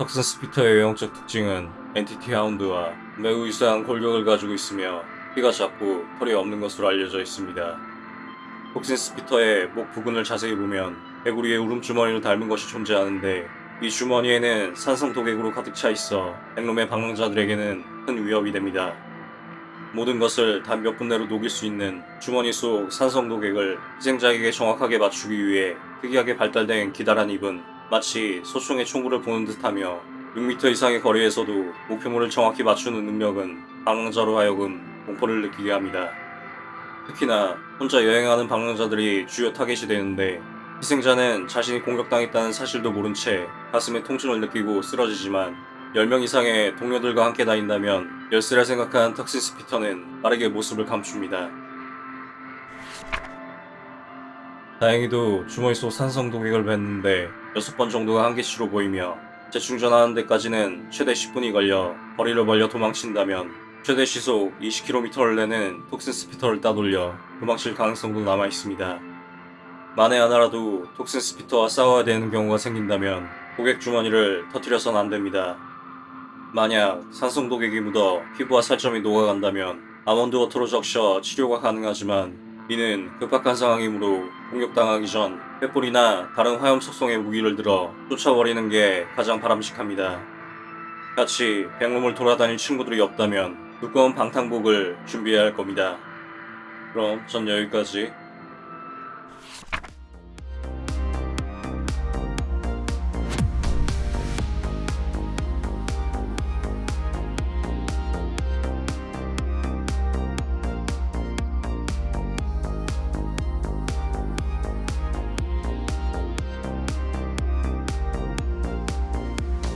Toxin Spitter의 외형적 특징은 entity hound와 매우 유사한 골격을 가지고 있으며 키가 작고 털이 없는 것으로 알려져 있습니다. Toxin Spitter의 목 부분을 자세히 보면 개구리의 울음주머니를 닮은 것이 존재하는데 이 주머니에는 산성 독액으로 가득 차 있어 백룸의 방랑자들에게는 큰 위협이 됩니다. 모든 것을 단 몇 분 내로 녹일 수 있는 주머니 속 산성 독액을 희생자에게 정확하게 맞추기 위해 특이하게 발달된 기다란 입은 마치 소총의 총구를 보는 듯하며 6m 이상의 거리에서도 목표물을 정확히 맞추는 능력은 방랑자로 하여금 공포를 느끼게 합니다. 특히나 혼자 여행하는 방랑자들이 주요 타겟이 되는데 희생자는 자신이 공격당했다는 사실도 모른 채 가슴에 통증을 느끼고 쓰러지지만 10명 이상의 동료들과 함께 다닌다면 열쇠라 생각한 턱신 스피터는 빠르게 모습을 감춥니다. 다행히도 주머니 속 산성 독액을 뱉는데 6번 정도가 한계치로 보이며 재충전하는 데까지는 최대 10분이 걸려 거리를 벌려 도망친다면 최대 시속 20km를 내는 Toxin Spitter를 따돌려 도망칠 가능성도 남아 있습니다. 만에 하나라도 Toxin Spitter와 싸워야 되는 경우가 생긴다면 독액 주머니를 터뜨려선 안 됩니다. 만약 산성 독액이 묻어 피부와 살점이 녹아간다면 almond water로 적셔 치료가 가능하지만 이는 급박한 상황이므로 공격당하기 전 횃불이나 다른 화염 속성의 무기를 들어 쫓아버리는 게 가장 바람직합니다. 같이 백룸을 돌아다닐 친구들이 없다면 두꺼운 방탄복을 준비해야 할 겁니다. 그럼 전 여기까지